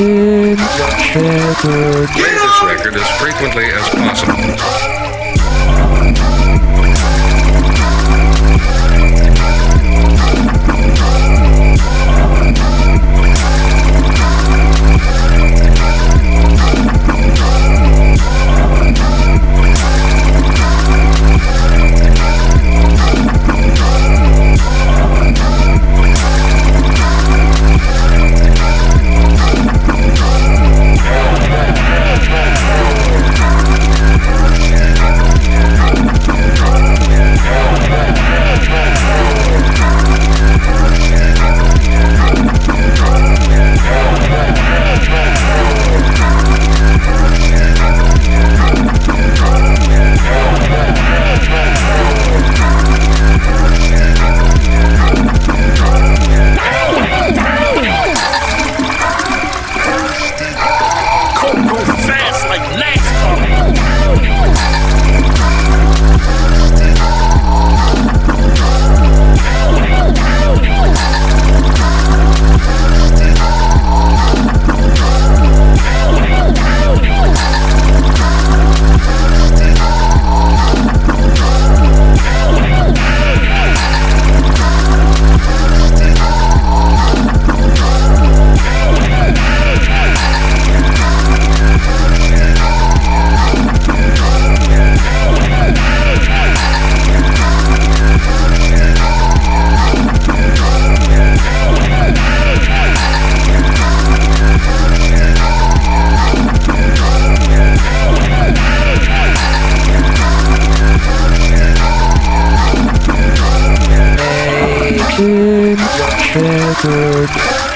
in Shepherd. Play this record as frequently as possible. Shepherd.